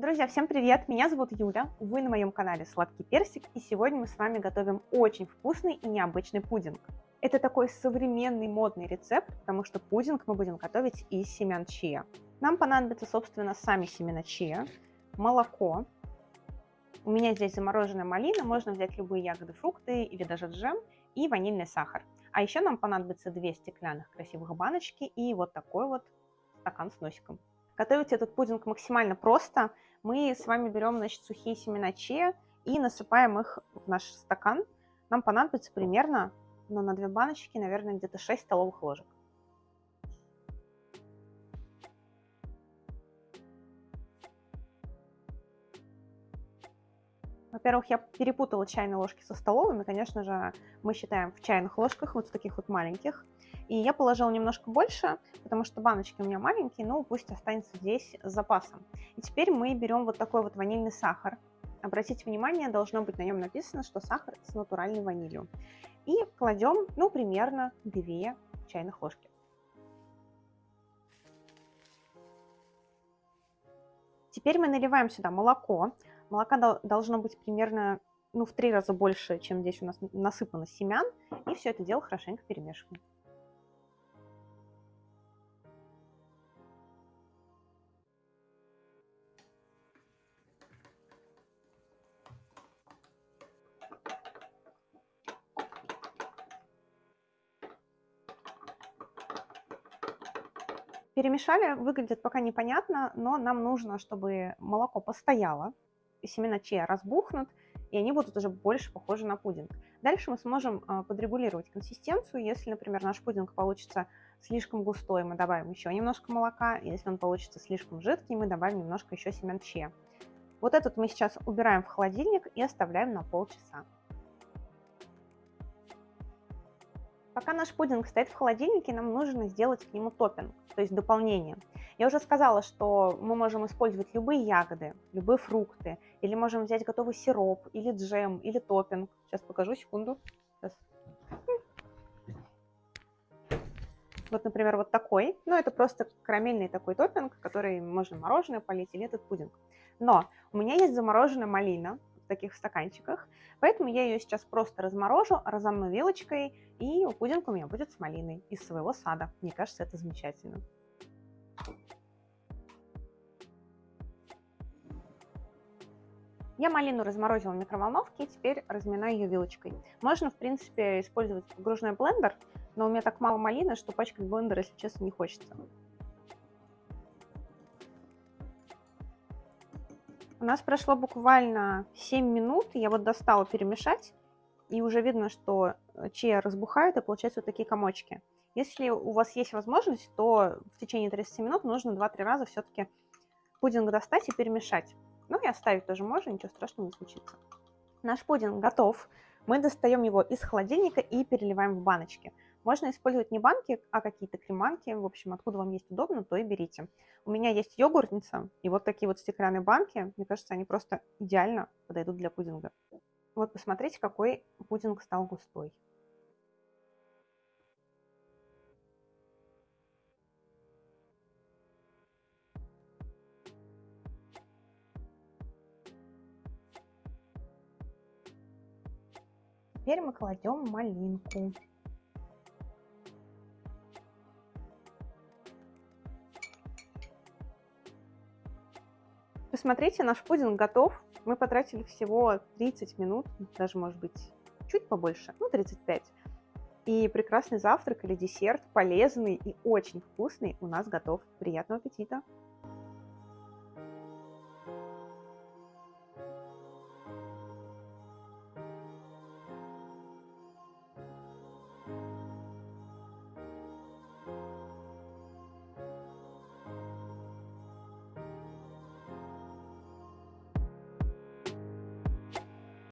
Друзья, всем привет! Меня зовут Юля, вы на моем канале Сладкий Персик, и сегодня мы с вами готовим очень вкусный и необычный пудинг. Это такой современный модный рецепт, потому что пудинг мы будем готовить из семян чиа. Нам понадобятся, собственно, сами семена чиа, молоко. У меня здесь замороженная малина, можно взять любые ягоды, фрукты или даже джем, и ванильный сахар. А еще нам понадобится две стеклянных красивых баночки и вот такой вот стакан с носиком. Готовить этот пудинг максимально просто. Мы с вами берем значит, сухие семена чиа и насыпаем их в наш стакан. Нам понадобится примерно, ну, на две баночки, наверное, где-то 6 столовых ложек. Во-первых, я перепутала чайные ложки со столовыми. Конечно же, мы считаем в чайных ложках, вот в таких вот маленьких. И я положила немножко больше, потому что баночки у меня маленькие, но пусть останется здесь с запасом. И теперь мы берем вот такой вот ванильный сахар. Обратите внимание, должно быть на нем написано, что сахар с натуральной ванилью. И кладем, ну, примерно 2 чайных ложки. Теперь мы наливаем сюда молоко. Молока должно быть примерно ну, в три раза больше, чем здесь у нас насыпано семян. И все это дело хорошенько перемешиваем. Перемешали, выглядит пока непонятно, но нам нужно, чтобы молоко постояло, семена чия разбухнут, и они будут уже больше похожи на пудинг. Дальше мы сможем а, подрегулировать консистенцию. Если, например, наш пудинг получится слишком густой, мы добавим еще немножко молока. Если он получится слишком жидкий, мы добавим немножко еще семян чия. Вот этот мы сейчас убираем в холодильник и оставляем на полчаса. Пока наш пудинг стоит в холодильнике, нам нужно сделать к нему топпинг, то есть дополнение. Я уже сказала, что мы можем использовать любые ягоды, любые фрукты, или можем взять готовый сироп, или джем, или топпинг. Сейчас покажу, секунду. Сейчас. Вот, например, вот такой. Ну, это просто карамельный такой топпинг, который можно мороженое полить или этот пудинг. Но у меня есть замороженная малина, таких стаканчиках. Поэтому я ее сейчас просто разморожу, разомну вилочкой, и пудинг у меня будет с малиной из своего сада. Мне кажется, это замечательно. Я малину разморозила в микроволновке и теперь разминаю ее вилочкой. Можно, в принципе, использовать погружной блендер, но у меня так мало малины, что пачкать блендер, если честно, не хочется. У нас прошло буквально 7 минут, я вот достала перемешать, и уже видно, что э, чия разбухает, и получаются вот такие комочки. Если у вас есть возможность, то в течение 30 минут нужно 2-3 раза все-таки пудинг достать и перемешать. Ну и оставить тоже можно, ничего страшного не случится. Наш пудинг готов. Мы достаем его из холодильника и переливаем в баночки. Можно использовать не банки, а какие-то креманки. В общем, откуда вам есть удобно, то и берите. У меня есть йогуртница, и вот такие вот стеклянные банки, мне кажется, они просто идеально подойдут для пудинга. Вот посмотрите, какой пудинг стал густой. Теперь мы кладем малинку. Посмотрите, наш пудинг готов. Мы потратили всего 30 минут, даже, может быть, чуть побольше, ну, 35. И прекрасный завтрак или десерт, полезный и очень вкусный, у нас готов. Приятного аппетита!